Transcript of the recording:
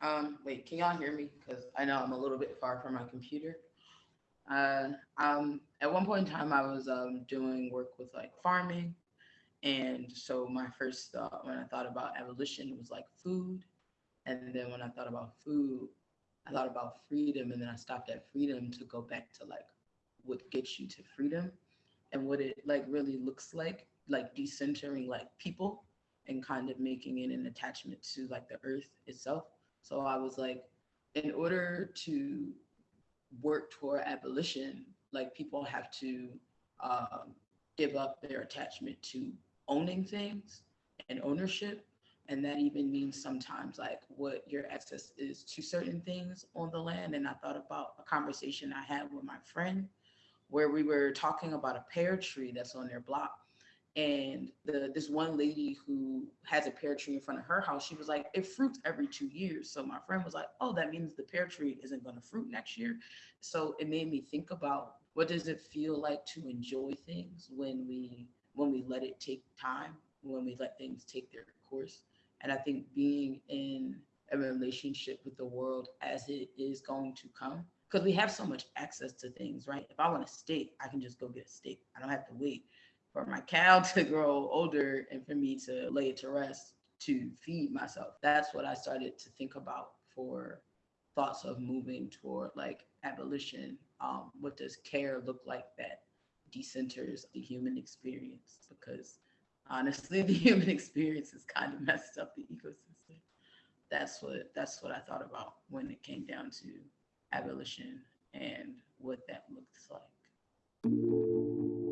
Can y'all hear me? Because I know I'm a little bit far from my computer. Uh, um, at one point in time, I was um, doing work with like farming. And so my first thought when I thought about abolition was like food. And then when I thought about food, I thought about freedom. And then I stopped at freedom to go back to like what gets you to freedom and what it like really looks like, like decentering like people and kind of making it an attachment to like the earth itself. So I was like, in order to work toward abolition, like people have to um, give up their attachment to owning things and ownership. And that even means sometimes like what your access is to certain things on the land. And I thought about a conversation I had with my friend where we were talking about a pear tree that's on their block. And the this one lady who has a pear tree in front of her house, she was like, it fruits every two years. So my friend was like, oh, that means the pear tree isn't going to fruit next year. So it made me think about what does it feel like to enjoy things when we when we let it take time, when we let things take their course. And I think being in a relationship with the world as it is going to come because we have so much access to things, right? If I want a steak, I can just go get a steak. I don't have to wait for my cow to grow older and for me to lay it to rest to feed myself. That's what I started to think about for thoughts of moving toward like abolition. Um, what does care look like that decenters the human experience? Because honestly, the human experience has kind of messed up the ecosystem. That's what that's what I thought about when it came down to abolition and what that looks like.